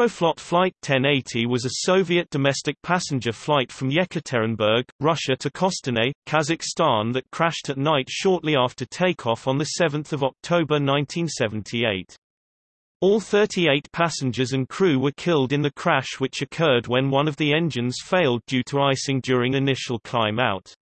Aeroflot Flight 1080 was a Soviet domestic passenger flight from Yekaterinburg, Russia to Kostanay, Kazakhstan that crashed at night shortly after takeoff on 7 October 1978. All 38 passengers and crew were killed in the crash which occurred when one of the engines failed due to icing during initial climb out.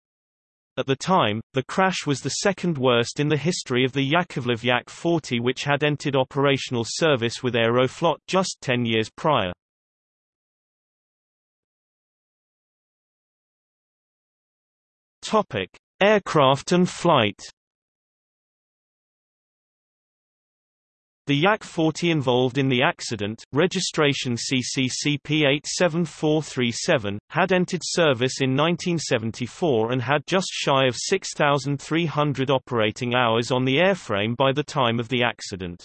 At the time, the crash was the second worst in the history of the Yakovlev Yak-40 which had entered operational service with Aeroflot just 10 years prior. Topic: Aircraft and flight The Yak-40 involved in the accident, registration CCCP87437, had entered service in 1974 and had just shy of 6,300 operating hours on the airframe by the time of the accident.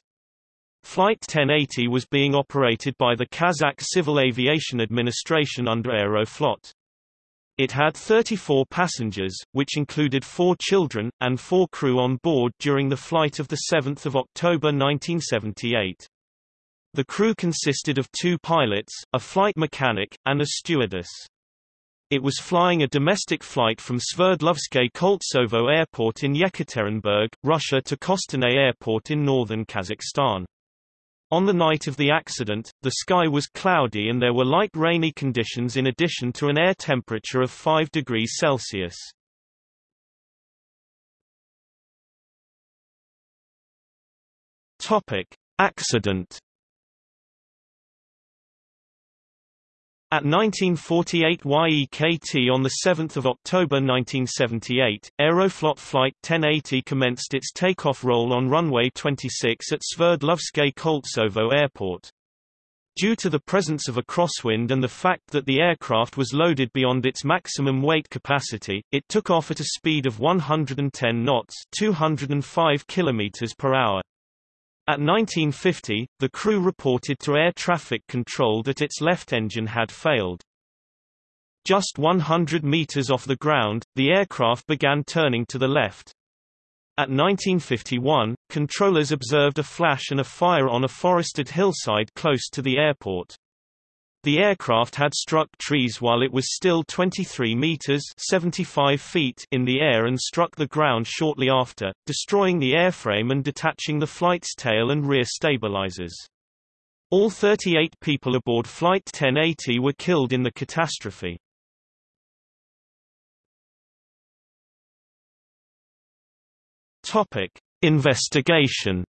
Flight 1080 was being operated by the Kazakh Civil Aviation Administration under Aeroflot. It had 34 passengers, which included four children, and four crew on board during the flight of 7 October 1978. The crew consisted of two pilots, a flight mechanic, and a stewardess. It was flying a domestic flight from Sverdlovsk Koltsovo Airport in Yekaterinburg, Russia to Kostanay Airport in northern Kazakhstan. On the night of the accident, the sky was cloudy and there were light rainy conditions in addition to an air temperature of 5 degrees Celsius. Topic: Accident At 1948 YEKT on 7 October 1978, Aeroflot Flight 1080 commenced its takeoff roll on runway 26 at Sverdlovsk Koltsovo Airport. Due to the presence of a crosswind and the fact that the aircraft was loaded beyond its maximum weight capacity, it took off at a speed of 110 knots 205 km per hour. At 1950, the crew reported to air traffic control that its left engine had failed. Just 100 meters off the ground, the aircraft began turning to the left. At 1951, controllers observed a flash and a fire on a forested hillside close to the airport. The aircraft had struck trees while it was still 23 meters 75 feet in the air and struck the ground shortly after, destroying the airframe and detaching the flight's tail and rear stabilizers. All 38 people aboard Flight 1080 were killed in the catastrophe. Topic: Investigation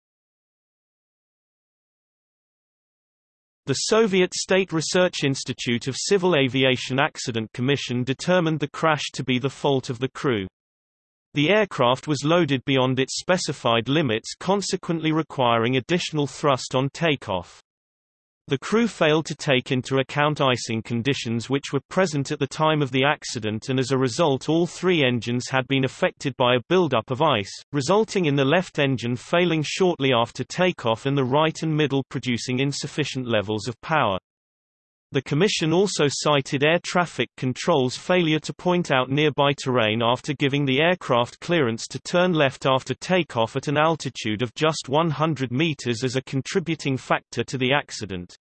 The Soviet State Research Institute of Civil Aviation Accident Commission determined the crash to be the fault of the crew. The aircraft was loaded beyond its specified limits consequently requiring additional thrust on takeoff. The crew failed to take into account icing conditions which were present at the time of the accident and as a result all three engines had been affected by a buildup of ice, resulting in the left engine failing shortly after takeoff and the right and middle producing insufficient levels of power. The Commission also cited air traffic control's failure to point out nearby terrain after giving the aircraft clearance to turn left after takeoff at an altitude of just 100 meters as a contributing factor to the accident.